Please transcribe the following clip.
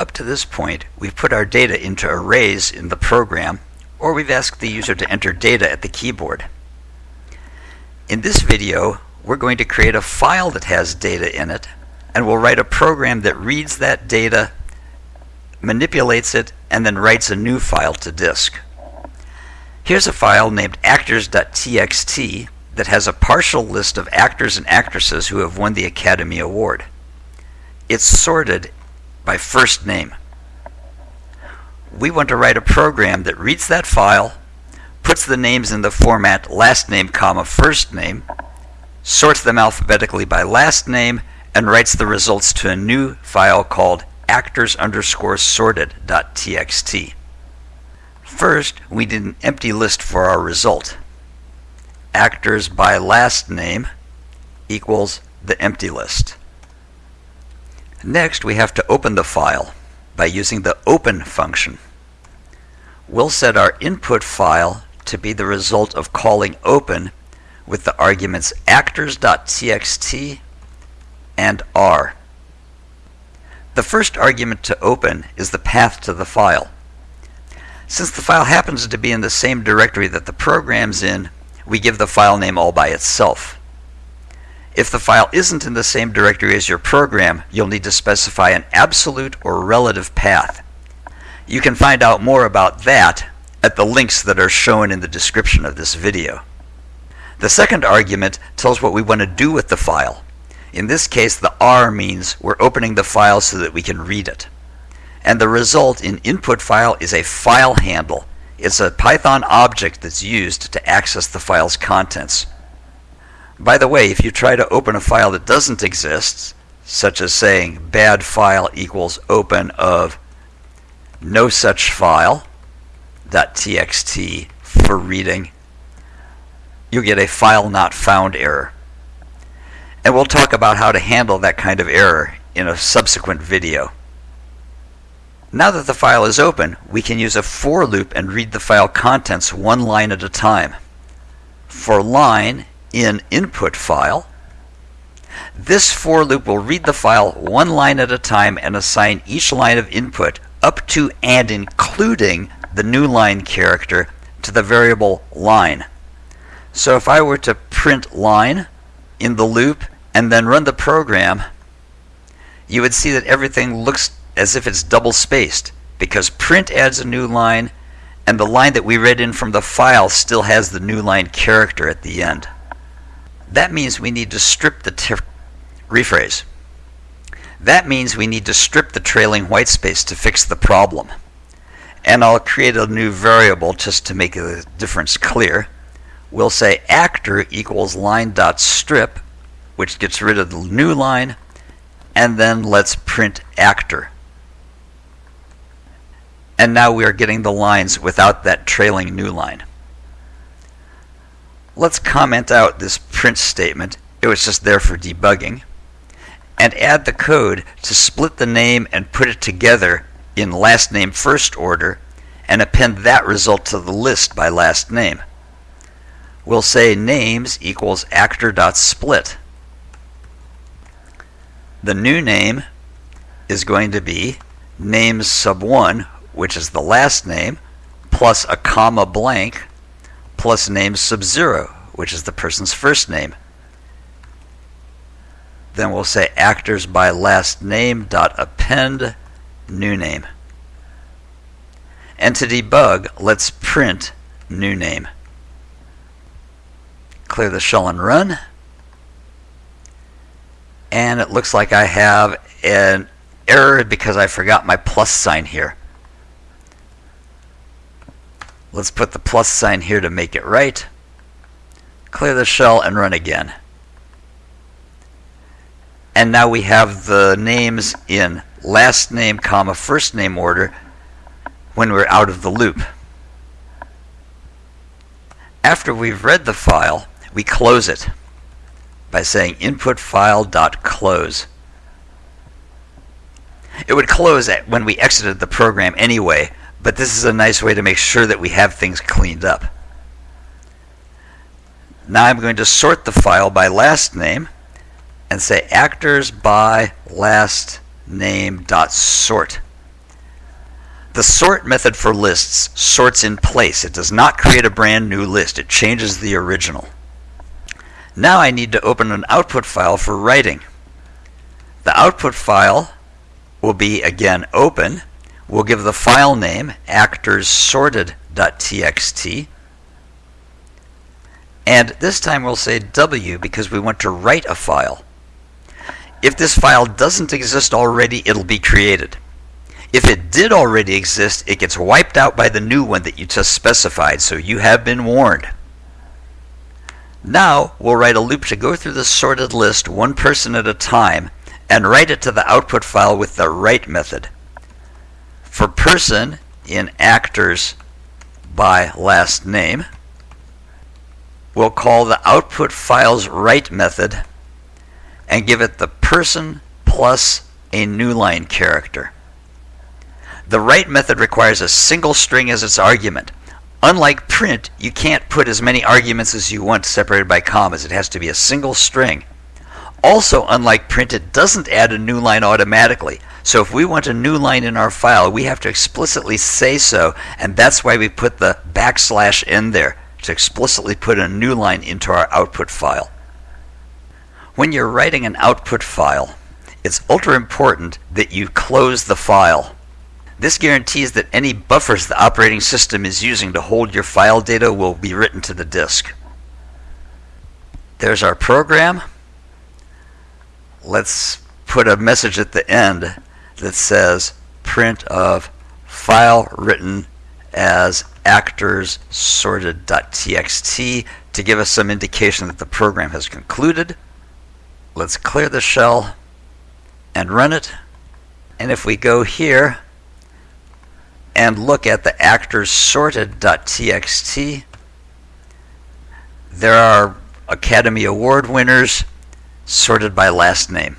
Up to this point, we've put our data into arrays in the program, or we've asked the user to enter data at the keyboard. In this video, we're going to create a file that has data in it, and we'll write a program that reads that data, manipulates it, and then writes a new file to disk. Here's a file named actors.txt that has a partial list of actors and actresses who have won the Academy Award. It's sorted by first name. We want to write a program that reads that file, puts the names in the format last name comma first name, sorts them alphabetically by last name, and writes the results to a new file called actors underscore sorted.txt. First, we need an empty list for our result. Actors by last name equals the empty list. Next, we have to open the file by using the open function. We'll set our input file to be the result of calling open with the arguments actors.txt and r. The first argument to open is the path to the file. Since the file happens to be in the same directory that the program's in, we give the file name all by itself. If the file isn't in the same directory as your program, you'll need to specify an absolute or relative path. You can find out more about that at the links that are shown in the description of this video. The second argument tells what we want to do with the file. In this case, the R means we're opening the file so that we can read it and the result in input file is a file handle. It's a Python object that's used to access the file's contents. By the way, if you try to open a file that doesn't exist, such as saying bad file equals open of no such file .txt for reading, you get a file not found error. And we'll talk about how to handle that kind of error in a subsequent video. Now that the file is open, we can use a for loop and read the file contents one line at a time. For line in input file, this for loop will read the file one line at a time and assign each line of input up to and including the new line character to the variable line. So if I were to print line in the loop and then run the program, you would see that everything looks as if it's double spaced because print adds a new line and the line that we read in from the file still has the new line character at the end. That means we need to strip the rephrase. That means we need to strip the trailing white space to fix the problem. And I'll create a new variable just to make the difference clear. We'll say actor equals line dot strip, which gets rid of the new line, and then let's print actor and now we are getting the lines without that trailing new line. Let's comment out this print statement, it was just there for debugging, and add the code to split the name and put it together in last name first order and append that result to the list by last name. We'll say names equals actor.split. The new name is going to be names sub 1 which is the last name, plus a comma blank, plus name sub-zero, which is the person's first name. Then we'll say actors by last name dot append new name. And to debug, let's print new name. Clear the shell and run. And it looks like I have an error because I forgot my plus sign here. Let's put the plus sign here to make it right. Clear the shell and run again. And now we have the names in last name comma first name order when we're out of the loop. After we've read the file, we close it by saying input file dot close. It would close when we exited the program anyway, but this is a nice way to make sure that we have things cleaned up. Now I'm going to sort the file by last name and say actors by last name dot sort. The sort method for lists sorts in place. It does not create a brand new list. It changes the original. Now I need to open an output file for writing. The output file will be again open. We'll give the file name actorssorted.txt. And this time we'll say W because we want to write a file. If this file doesn't exist already, it'll be created. If it did already exist, it gets wiped out by the new one that you just specified, so you have been warned. Now, we'll write a loop to go through the sorted list one person at a time and write it to the output file with the write method. For person in actors by last name, we'll call the output file's write method and give it the person plus a new line character. The write method requires a single string as its argument. Unlike print, you can't put as many arguments as you want separated by commas. It has to be a single string. Also, unlike print, it doesn't add a new line automatically. So if we want a new line in our file, we have to explicitly say so, and that's why we put the backslash in there, to explicitly put a new line into our output file. When you're writing an output file, it's ultra important that you close the file. This guarantees that any buffers the operating system is using to hold your file data will be written to the disk. There's our program. Let's put a message at the end that says print of file written as actors sorted.txt to give us some indication that the program has concluded. Let's clear the shell and run it. And if we go here, and look at the actors sorted.txt, there are Academy Award winners sorted by last name.